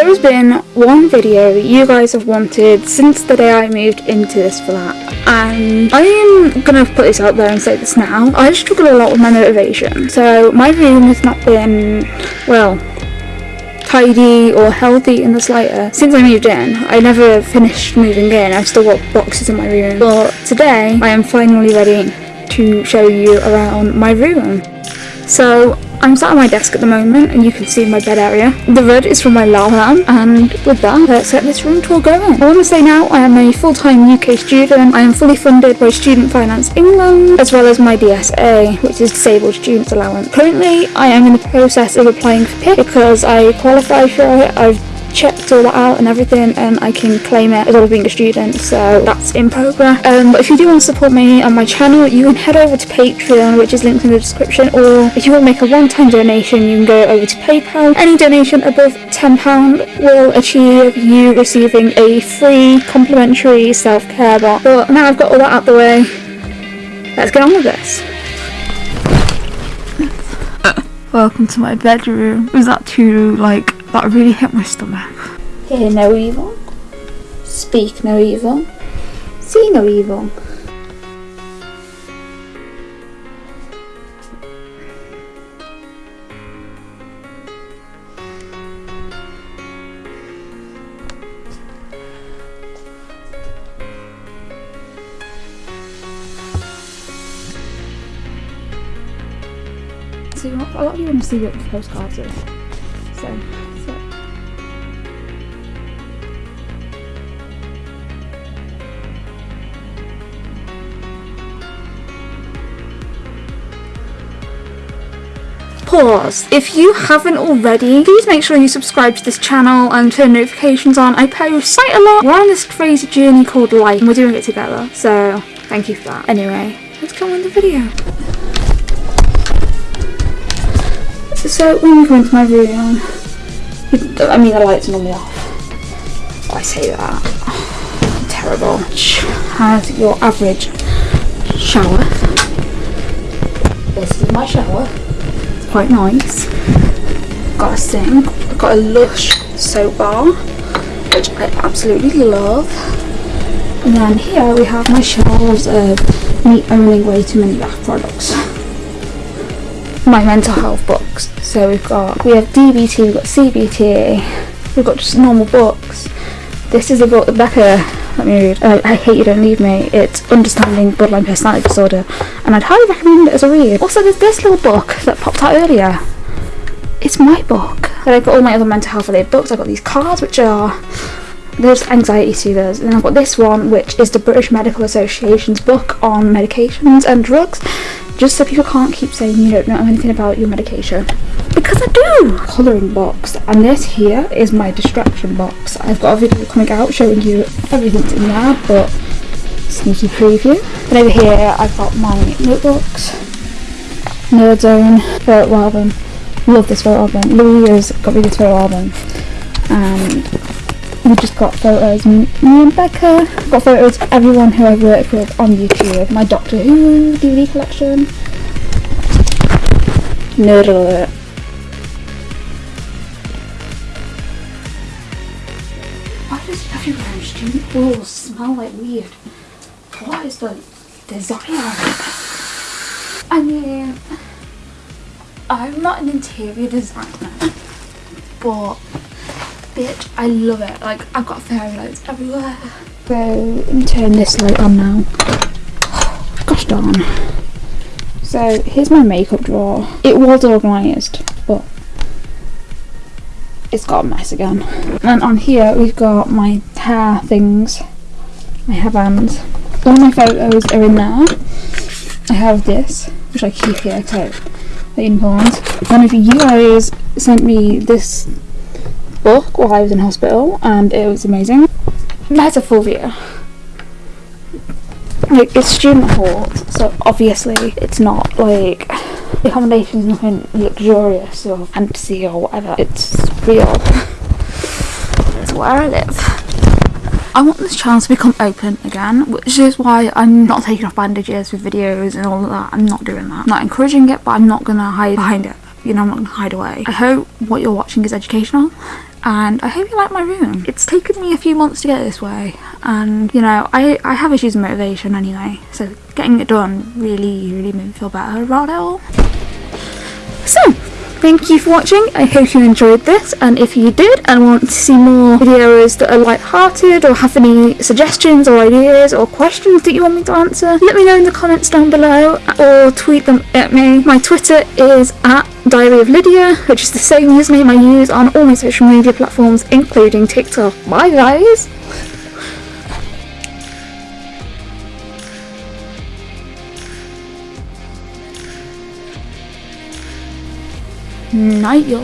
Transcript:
There has been one video you guys have wanted since the day I moved into this flat and I am gonna put this out there and say this now. I struggle a lot with my motivation. So my room has not been, well, tidy or healthy in the slightest. Since I moved in, I never finished moving in. I've still got boxes in my room. But today, I am finally ready to show you around my room. So I'm sat at my desk at the moment and you can see my bed area. The red is from my lamp and with that let's get this room tour going. I want to say now I am a full-time UK student. I am fully funded by Student Finance England as well as my DSA which is Disabled Students Allowance. Currently I am in the process of applying for PIP because I qualify for it. I've checked all that out and everything and I can claim it as well as being a student so that's in progress. Um, but if you do want to support me on my channel you can head over to Patreon which is linked in the description or if you want to make a one-time donation you can go over to PayPal. Any donation above £10 will achieve you receiving a free complimentary self-care box. But now I've got all that out the way let's get on with this. Welcome to my bedroom. Was that too, like, that really hit my stomach? Hear no evil. Speak no evil. See no evil. So a lot of you want to see what the postcards is. So, Pause. If you haven't already, please make sure you subscribe to this channel and turn notifications on. I post quite a lot. We're on this crazy journey called life and we're doing it together. So, thank you for that. Anyway, let's go on the video. So when you come into my room, I mean the lights are normally off. Oh, I say that. Terrible. Has your average shower. This is my shower. Quite nice. Got a sink. Got a lush soap bar, which I absolutely love. And then here we have my shelves of me owning way too many bath products my mental health books. So we've got, we have DBT, we've got CBT, we've got just normal books. This is a book that Becca let me read. Uh, I Hate You Don't Leave Me. It's Understanding Borderline Personality Disorder and I'd highly recommend it as a read. Also there's this little book that popped out earlier. It's my book. Then I've got all my other mental health related books. I've got these cards which are there's anxiety soothers and then I've got this one which is the British Medical Association's book on medications and drugs just so people can't keep saying you don't know anything about your medication because I do colouring box and this here is my distraction box I've got a video coming out showing you everything's in there but sneaky preview. And over here I've got my notebooks. Nerd Zone photo album love this photo album Louis has got me this photo album and we just got photos, me and Becca, got photos of everyone who I've worked with on YouTube, my Doctor Who DVD collection, nerd alert. Why does everywhere in student halls smell like weird? What is the desire? I mean, I'm not an interior designer, but bitch. I love it. Like, I've got fairy lights everywhere. So, let me turn this light on now. Gosh darn. So, here's my makeup drawer. It was organised, but it's got a mess again. And on here, we've got my hair things, my hairbands. All my photos are in there. I have this, which I keep here, okay, important. One of you guys sent me this book while I was in hospital and it was amazing. Metaphobia. Like it's student halls, so obviously it's not like the accommodation is nothing luxurious or fantasy or whatever. It's real. it's where I live. I want this channel to become open again, which is why I'm not taking off bandages with videos and all of that. I'm not doing that. I'm not encouraging it, but I'm not gonna hide behind it you know, I'm not gonna hide away. I hope what you're watching is educational and I hope you like my room. It's taken me a few months to get this way and you know, I, I have issues with motivation anyway, so getting it done really, really made me feel better about it all. So, Thank you for watching, I hope you enjoyed this and if you did and want to see more videos that are light-hearted or have any suggestions or ideas or questions that you want me to answer, let me know in the comments down below or tweet them at me. My Twitter is at Diary of Lydia, which is the same username I use on all my social media platforms including TikTok. Bye guys! Ừ, nói vô